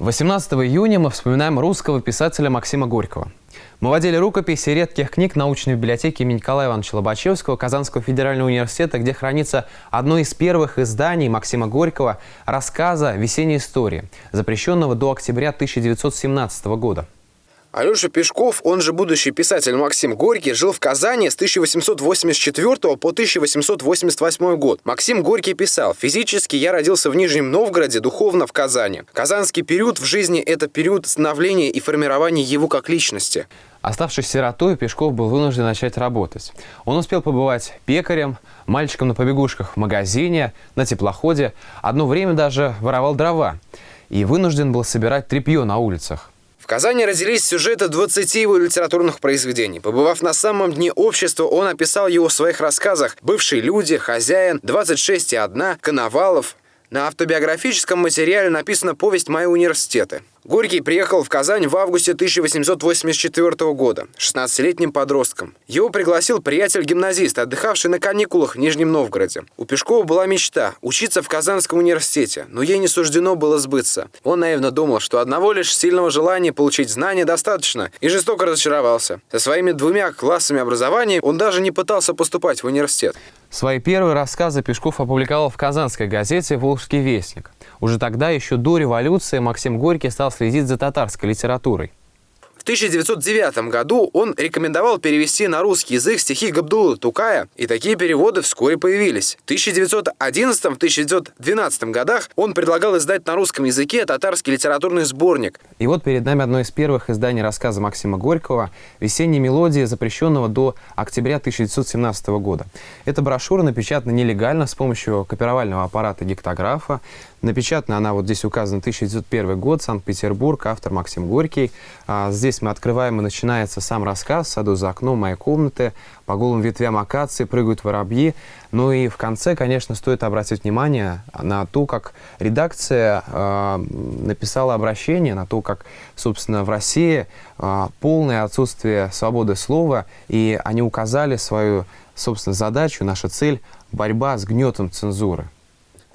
18 июня мы вспоминаем русского писателя Максима Горького. Мы водили рукописи редких книг научной библиотеки имени Николая Ивановича Лобачевского Казанского федерального университета, где хранится одно из первых изданий Максима Горького рассказа «Весенняя история», запрещенного до октября 1917 года. Алеша Пешков, он же будущий писатель Максим Горький, жил в Казани с 1884 по 1888 год. Максим Горький писал, «Физически я родился в Нижнем Новгороде, духовно в Казани. Казанский период в жизни – это период становления и формирования его как личности». Оставшись сиротой, Пешков был вынужден начать работать. Он успел побывать пекарем, мальчиком на побегушках в магазине, на теплоходе, одно время даже воровал дрова и вынужден был собирать тряпье на улицах. В Казани родились сюжеты 20 его литературных произведений. Побывав на самом дне общества, он описал его в своих рассказах «Бывшие люди», «Хозяин», «26 и одна», «Коновалов». На автобиографическом материале написана повесть «Мои университеты». Горький приехал в Казань в августе 1884 года, 16-летним подростком. Его пригласил приятель-гимназист, отдыхавший на каникулах в Нижнем Новгороде. У Пешкова была мечта – учиться в Казанском университете, но ей не суждено было сбыться. Он наивно думал, что одного лишь сильного желания получить знания достаточно, и жестоко разочаровался. Со своими двумя классами образования он даже не пытался поступать в университет. Свои первые рассказы Пешков опубликовал в казанской газете «Волжский вестник». Уже тогда, еще до революции, Максим Горький стал следить за татарской литературой. 1909 году он рекомендовал перевести на русский язык стихи Габдулы Тукая, и такие переводы вскоре появились. В 1911-1912 годах он предлагал издать на русском языке татарский литературный сборник. И вот перед нами одно из первых изданий рассказа Максима Горького «Весенние мелодии», запрещенного до октября 1917 года. Эта брошюра напечатана нелегально с помощью копировального аппарата гектографа. Напечатана она, вот здесь указан 1901 год, Санкт-Петербург, автор Максим Горький. А здесь мы открываем, и начинается сам рассказ. Саду за окном моей комнаты, по голым ветвям акации прыгают воробьи. Ну и в конце, конечно, стоит обратить внимание на то, как редакция э, написала обращение, на то, как, собственно, в России э, полное отсутствие свободы слова, и они указали свою, собственно, задачу, наша цель – борьба с гнетом цензуры.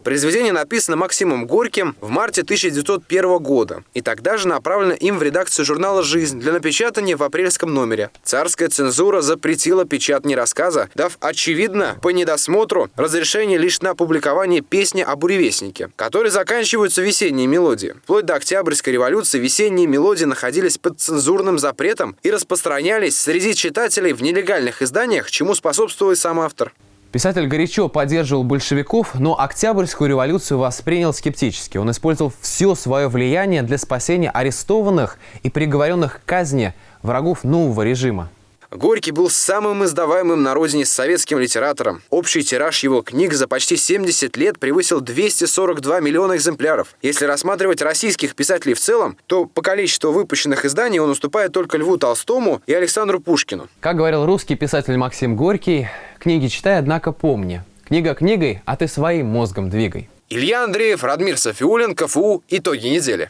Произведение написано Максимом Горьким в марте 1901 года и тогда же направлено им в редакцию журнала «Жизнь» для напечатания в апрельском номере. Царская цензура запретила печатание рассказа, дав, очевидно, по недосмотру разрешение лишь на публикование песни о буревестнике, которые заканчиваются весенние мелодии. Вплоть до Октябрьской революции весенние мелодии находились под цензурным запретом и распространялись среди читателей в нелегальных изданиях, чему способствовал и сам автор. Писатель горячо поддерживал большевиков, но Октябрьскую революцию воспринял скептически. Он использовал все свое влияние для спасения арестованных и приговоренных к казни врагов нового режима. Горький был самым издаваемым на родине советским литератором. Общий тираж его книг за почти 70 лет превысил 242 миллиона экземпляров. Если рассматривать российских писателей в целом, то по количеству выпущенных изданий он уступает только Льву Толстому и Александру Пушкину. Как говорил русский писатель Максим Горький, книги читай, однако помни. Книга книгой, а ты своим мозгом двигай. Илья Андреев, Радмир Софиулин, КФУ. Итоги недели.